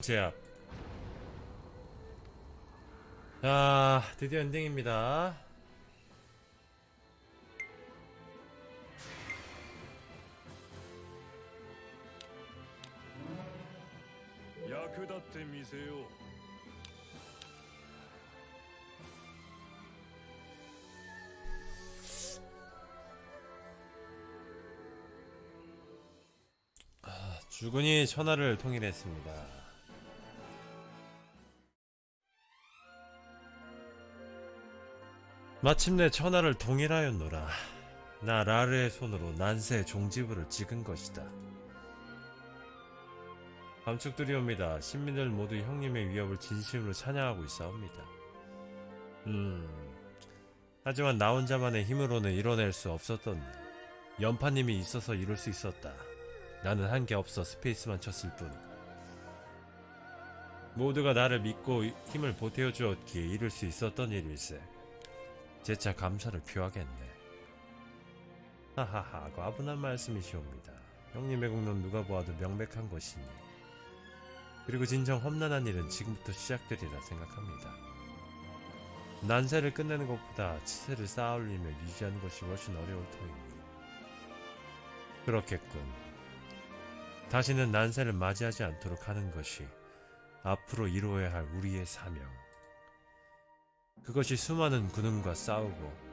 제압. 자 드디어 엔딩입니다. 야크다테 미세요. 아, 주군이 천하를 통일했습니다. 마침내 천하를 통일하였노라 나 라르의 손으로 난세 종지부를 찍은 것이다 감축드리옵니다 신민들 모두 형님의 위협을 진심으로 찬양하고 있사옵니다 음 하지만 나 혼자만의 힘으로는 이뤄낼 수 없었던 일. 연파님이 있어서 이룰 수 있었다 나는 한 게 없어 스페이스만 쳤을 뿐. 모두가 나를 믿고 힘을 보태어 주었기에 이룰 수 있었던 일일세. 재차 감사를 표하겠네. 하하하, 과분한 말씀이시옵니다. 형님의 공로는 누가 보아도 명백한 것이니. 그리고 진정 험난한 일은 지금부터 시작되리라 생각합니다. 난세를 끝내는 것보다 치세를 쌓아올리며 유지하는 것이 훨씬 어려울 터이니. 그렇겠군. 다시는 난세를 맞이하지 않도록 하는 것이 앞으로 이루어야 할 우리의 사명. 그것이 수많은 군웅과 싸우고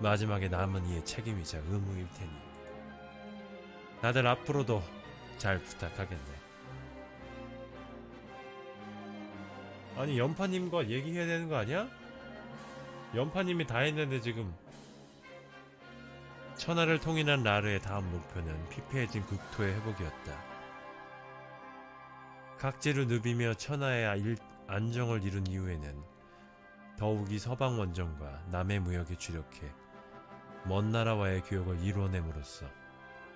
마지막에 남은 이의 책임이자 의무일 테니. 다들 앞으로도 잘 부탁하겠네. 아니 연파님과 얘기해야 되는 거 아니야? 연파님이 다 했는데 지금 천하를 통일한 라르의 다음 목표는 피폐해진 국토의 회복이었다. 각지를 누비며 천하의 일- 안정을 이룬 이후에는 더욱이 서방 원정과 남의 무역에 주력해 먼 나라와의 교역을 이루어냄으로써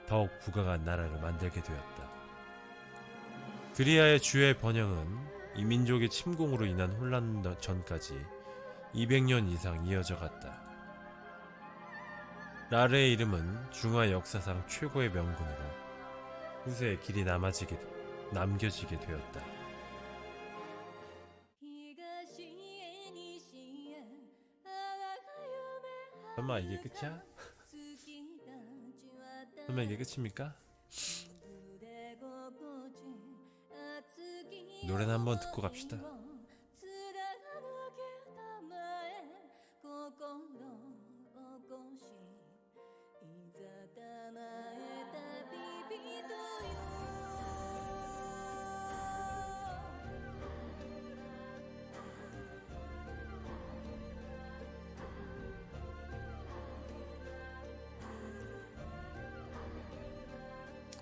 더욱 부강한 나라를 만들게 되었다. 그리하의 주의 번영은 이 민족의 침공으로 인한 혼란 전까지 200년 이상 이어져 갔다. 라르의 이름은 중화 역사상 최고의 명군으로 후세에 길이 남아지게, 남겨지게 되었다. 설마 이게 끝이야? 설마 이게 끝입니까? 노래는 한번 듣고 갑시다.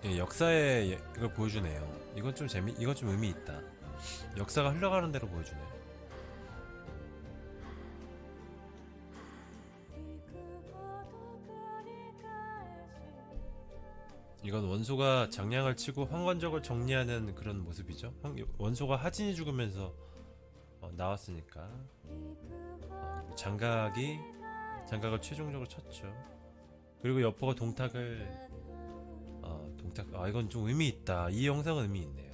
예, 역사의 예- 이걸 보여주네요. 이건 좀 재미, 이건 좀 의미 있다. 역사가 흘러가는 대로 보여주네. 이건 원소가 장량을 치고 황건적을 정리하는 그런 모습이죠. 황- 원소가 하진이 죽으면서 어, 나왔으니까 어, 장각이 장각을 최종적으로 쳤죠. 그리고 여포가 동탁을 어, 동탁 아 이건 좀 의미 있다. 이 영상은 의미 있네요.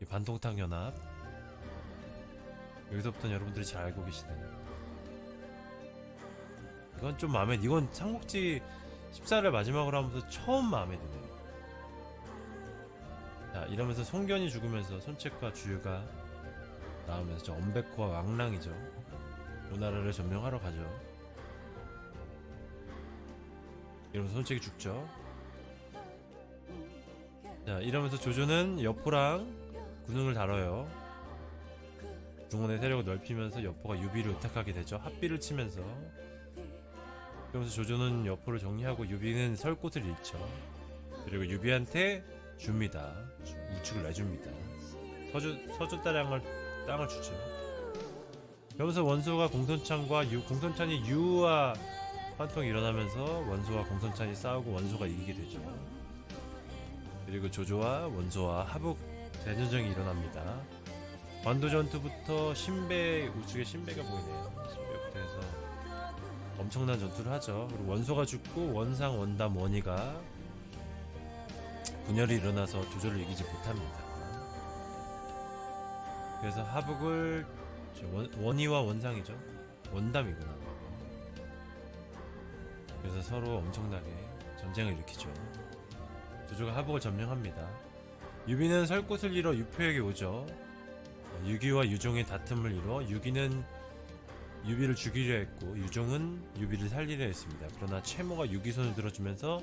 이 반동탁 연합 여기서부터는 여러분들이 잘 알고 계시는 이건 좀 마음에 이건 삼국지 14를 마지막으로 하면서 처음 마음에 드네요. 자 이러면서 송견이 죽으면서 손책과 주유가 나오면서 저 엄백호와 왕랑이죠. 오나라를 점령하러 가죠. 이러면서 손책이 죽죠. 자 이러면서 조조는 여포랑 군웅을 다뤄요. 중원의 세력을 넓히면서 여포가 유비를 의탁하게 되죠. 합비를 치면서 그러면서 조조는 여포를 정리하고 유비는 설 곳을 잃죠. 그리고 유비한테 줍니다. 주- 우측을 내줍니다. 서주 서주 따량을 땅을 주죠. 그러면서 원소가 공손찬과 유, 공손찬이 유와 환통이 일어나면서 원소와 공손찬이 싸우고 원소가 이기게 되죠. 그리고 조조와 원소와 하북 대전쟁이 일어납니다. 관도 전투부터 신배 우측에 신배가 보이네요. 신배부터 해서 엄청난 전투를 하죠. 그리고 원소가 죽고 원상 원담 원희가 분열이 일어나서 조조를 이기지 못합니다. 그래서 하북을 저 원, 원희와 원상이죠. 원담이구나. 그래서 서로 엄청나게 전쟁을 일으키죠. 조조가 하북을 점령합니다. 유비는 설 곳을 잃어 유표에게 오죠. 유기와 유종의 다툼을 이뤄 유기는 유비를 죽이려 했고 유종은 유비를 살리려 했습니다. 그러나 채모가 유기 손을 들어주면서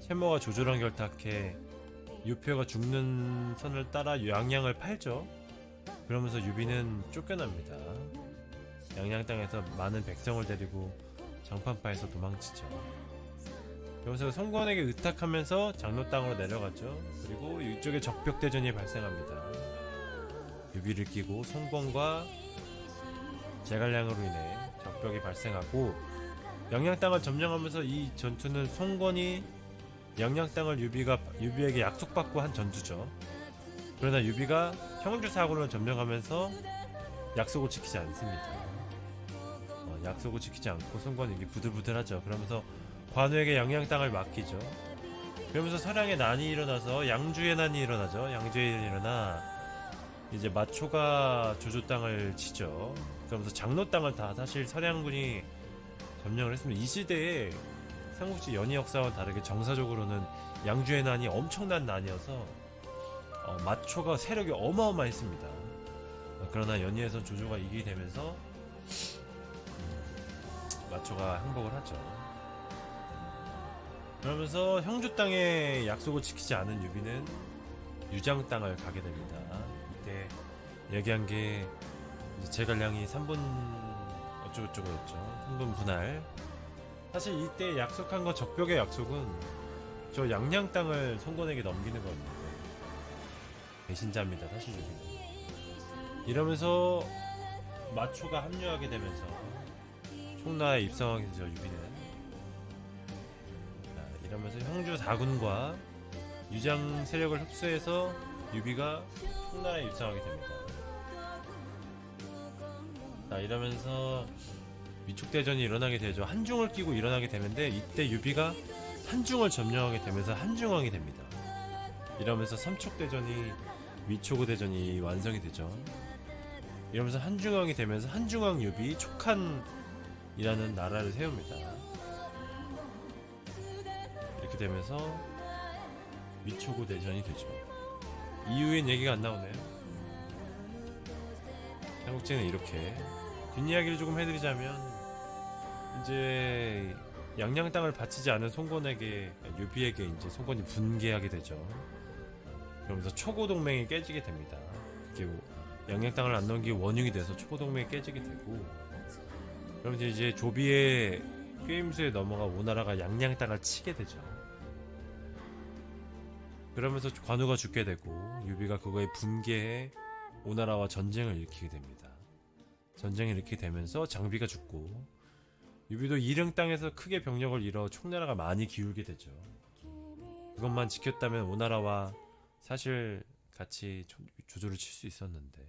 채모가 조조랑 결탁해 유표가 죽는 선을 따라 양양을 팔죠. 그러면서 유비는 쫓겨납니다. 양양 땅에서 많은 백성을 데리고 장판파에서 도망치죠. 그러면서 손권에게 의탁하면서 장로 땅으로 내려가죠. 그리고 이쪽에 적벽 대전이 발생합니다. 유비를 끼고 손권과 제갈량으로 인해 적벽이 발생하고 양양 땅을 점령하면서 이 전투는 송권이 양양 땅을 유비가 유비에게 약속받고 한 전투죠. 그러나 유비가 형주 사고를 점령하면서 약속을 지키지 않습니다. 어, 약속을 지키지 않고 송권이 부들부들하죠. 그러면서 관우에게 양양 땅을 맡기죠. 그러면서 서량에 난이 일어나서 양주에 난이 일어나죠. 양주에 난이 일어나 이제 마초가 조조 땅을 치죠. 그러면서 장로 땅을 다 사실 서량군이 점령을 했습니다. 이 시대에 삼국지 연의 역사와 다르게 정사적으로는 양주의 난이 엄청난 난이어서 어, 마초가 세력이 어마어마했습니다. 어, 그러나 연의에선 조조가 이기게 되면서 음, 마초가 항복을 하죠. 그러면서 형주 땅에 약속을 지키지 않은 유비는 유장 땅을 가게 됩니다. 이때 얘기한 게 제갈량이 3분 어쩌고저쩌고였죠. 3분 분할. 사실 이때 약속한 거 적벽의 약속은 저 양양 땅을 손권에게 넘기는 거였는데 배신자입니다. 사실 유비는. 이러면서 마초가 합류하게 되면서 총나라에 입성하게 되죠. 유비는. 자, 이러면서 형주 4군과 유장 세력을 흡수해서 유비가 총나라에 입성하게 됩니다. 자, 이러면서 위촉대전이 일어나게 되죠. 한중을 끼고 일어나게 되는데 이때 유비가 한중을 점령하게 되면서 한중왕이 됩니다. 이러면서 삼촉대전이 위초고 대전이 완성이 되죠. 이러면서 한중왕이 되면서 한중왕 유비 촉한이라는 나라를 세웁니다. 되면서 위초고 대전이 되죠. 이후엔 얘기가 안 나오네요. 삼국지는 이렇게 뒷이야기를 조금 해드리자면 이제 양양 땅을 바치지 않은 송건에게 유비에게 이제 송건이 분개하게 되죠. 그러면서 초고 동맹이 깨지게 됩니다. 그게 양양 땅을 안 넘기고 원흉이 돼서 초고 동맹이 깨지게 되고 그러면서 이제 조비의 꾀임수에 넘어가 오나라가 양양 땅을 치게 되죠. 그러면서 관우가 죽게 되고 유비가 그거에 분개해 오나라와 전쟁을 일으키게 됩니다. 전쟁을 일으키게 되면서 장비가 죽고 유비도 이릉 땅에서 크게 병력을 잃어 총나라가 많이 기울게 되죠. 그것만 지켰다면 오나라와 사실 같이 조- 조조를 칠 수 있었는데